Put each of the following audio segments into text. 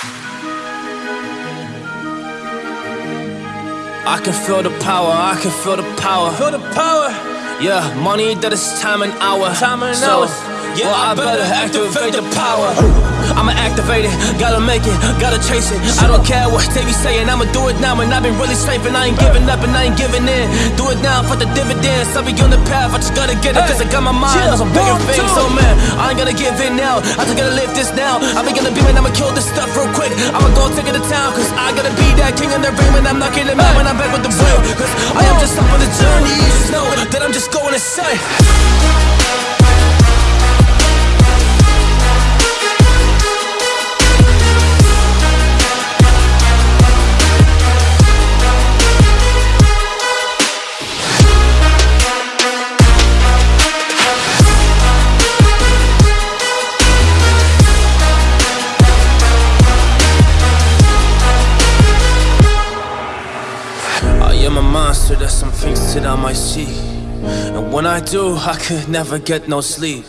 I can feel the power, I can feel the power. Feel the power. Yeah, money that is time and hour. Time and so, hours. Yeah, well, I better activate the power. I'ma activate it, gotta make it, gotta chase it. I don't care what they be saying, I'ma do it now. And I've been really safe, and I ain't giving up, and I ain't giving in. Do it now for the dividends. I'll be on the path, I just gotta get it, cause I got my mind on some bigger things. So, man, I ain't gonna give in now. I just gotta live this now. I be gonna be man, I'ma kill this stuff real quick. I'ma go take it to town, cause I gotta be that king in the ring when I'm knocking them out when I'm back with the real. Cause I am just up on the journey, you just know that I'm just going to insane. That I might see. And when I do, I could never get no sleep.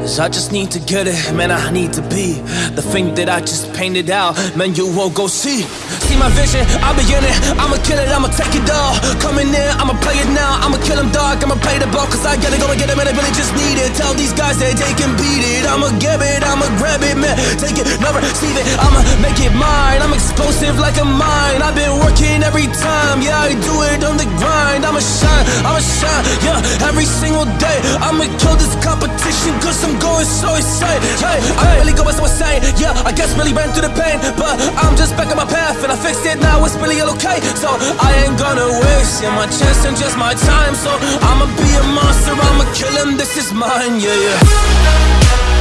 Cause I just need to get it, man, I need to be The thing that I just painted out, man, you won't go see. See my vision, I'll be in it. I'ma kill it, I'ma take it all. Coming in, I'ma play it now. I'ma kill them dog, I'ma play the ball Cause I gotta go and get it, man, I really just need Tell these guys that they can beat it. I'ma get it, I'ma grab it, man. Take it, never receive it. I'ma make it mine. I'm explosive like a mine. I've been working every time. Yeah, I do it on the grind. I'ma shine, I'ma shine Yeah, every single day. I'ma kill this competition Cause I'm going so insane. Hey, I really going so insane Yeah, I guess really ran through the pain But I'm just back on my path And I fixed it now, it's really all okay. So I ain't gonna waste Yeah, my chance and just my time. So I'ma be a monster I'ma kill him, this is mine yeah Yeah,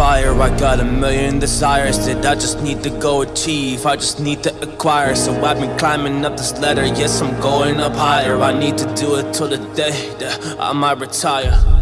fire. I got a million desires that I just need to go achieve. I just need to acquire. So I've been climbing up this ladder. Yes, I'm going up higher. I need to do it till the day that I might retire.